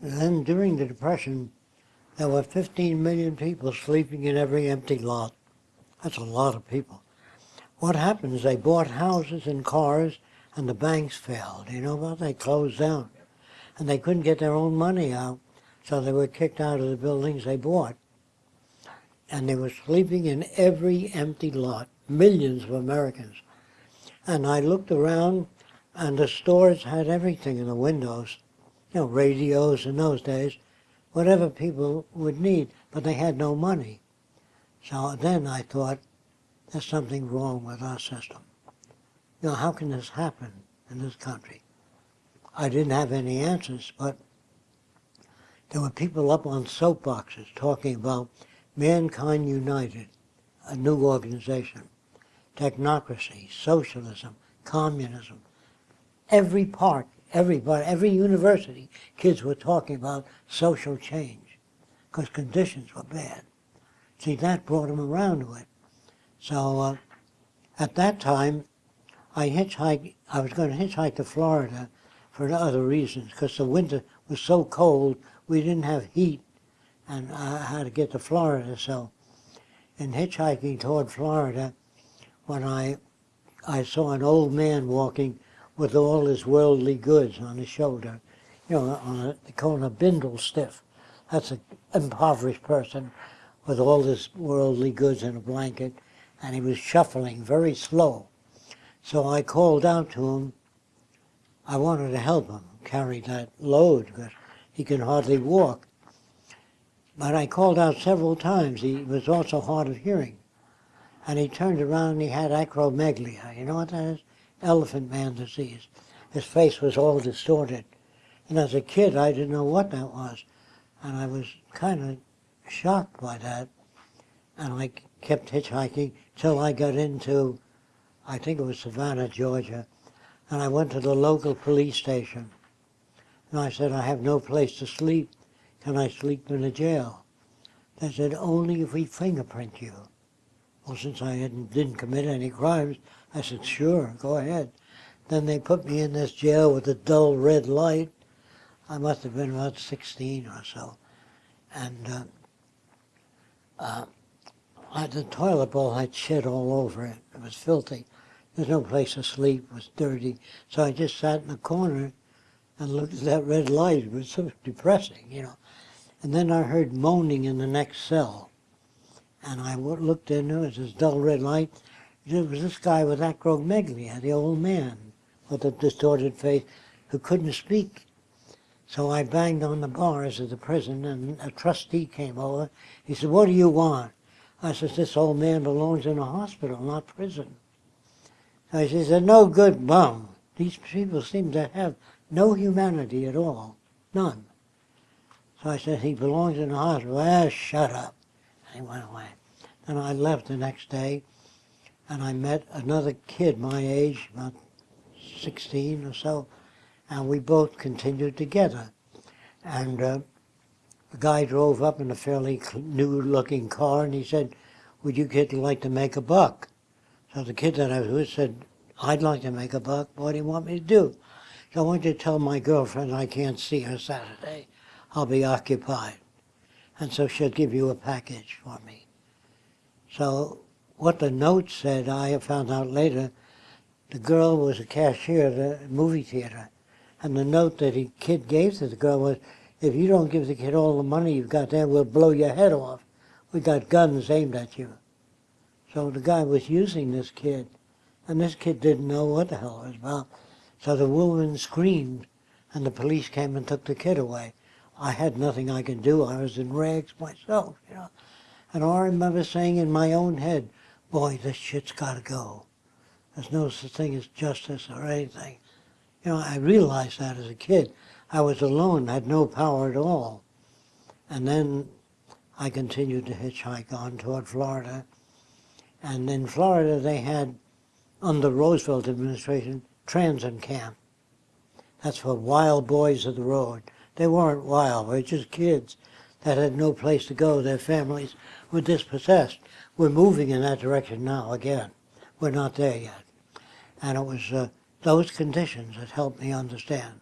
And then during the Depression, there were 15 million people sleeping in every empty lot. That's a lot of people. What happened is they bought houses and cars, and the banks failed. You know about? They closed down, and they couldn't get their own money out, so they were kicked out of the buildings they bought. And they were sleeping in every empty lot, millions of Americans. And I looked around, and the stores had everything in the windows, you know, radios in those days, whatever people would need, but they had no money. So then I thought, there's something wrong with our system. You know, how can this happen in this country? I didn't have any answers, but there were people up on soapboxes talking about Mankind United, a new organization, technocracy, socialism, communism. Every park, everybody, every university, kids were talking about social change because conditions were bad. See, that brought them around to it. So uh, at that time, I hitchhiked, I was going to hitchhike to Florida for other reasons because the winter was so cold, we didn't have heat, and I had to get to Florida. So in hitchhiking toward Florida, when I, I saw an old man walking with all his worldly goods on his shoulder, you know, on a, they call him a bindle stiff. That's an impoverished person with all his worldly goods in a blanket, and he was shuffling very slow. So I called out to him. I wanted to help him carry that load because he can hardly walk. But I called out several times. He was also hard of hearing. And he turned around and he had acromegalia. You know what that is? Elephant man disease. His face was all distorted. And as a kid, I didn't know what that was. And I was kind of shocked by that. And I kept hitchhiking till I got into, I think it was Savannah, Georgia. And I went to the local police station. And I said, I have no place to sleep. Can I sleep in a jail? They said, only if we fingerprint you. Well, since I hadn't, didn't commit any crimes, I said, sure, go ahead. Then they put me in this jail with a dull red light. I must have been about 16 or so. And uh, uh, the toilet bowl had shit all over it. It was filthy. There's no place to sleep. It was dirty. So I just sat in the corner and looked at that red light. It was so depressing, you know. And then I heard moaning in the next cell. And I looked in, there was this dull red light. It was this guy with acromegalia, the old man with the distorted face, who couldn't speak. So I banged on the bars of the prison, and a trustee came over. He said, what do you want? I said, this old man belongs in a hospital, not prison. So he said, no good bum. These people seem to have no humanity at all, none. So I said, he belongs in a hospital. Ah, shut up. And he went away. And I left the next day, and I met another kid my age, about 16 or so, and we both continued together. And uh, the guy drove up in a fairly new-looking car, and he said, would you kids like to make a buck? So the kid that I was with said, I'd like to make a buck. What do you want me to do? So I want you to tell my girlfriend I can't see her Saturday. I'll be occupied. And so she'll give you a package for me. So what the note said, I found out later, the girl was a cashier at a movie theater. And the note that the kid gave to the girl was, if you don't give the kid all the money you've got there, we'll blow your head off. We got guns aimed at you. So the guy was using this kid. And this kid didn't know what the hell it was about. So the woman screamed, and the police came and took the kid away. I had nothing I could do. I was in rags myself, you know. And I remember saying in my own head, boy, this shit's got to go. There's no such thing as justice or anything. You know, I realized that as a kid. I was alone, had no power at all. And then I continued to hitchhike on toward Florida. And in Florida, they had, under Roosevelt administration, transit camp. That's for wild boys of the road. They weren't wild, they were just kids that had no place to go. Their families were dispossessed. We're moving in that direction now again. We're not there yet. And it was uh, those conditions that helped me understand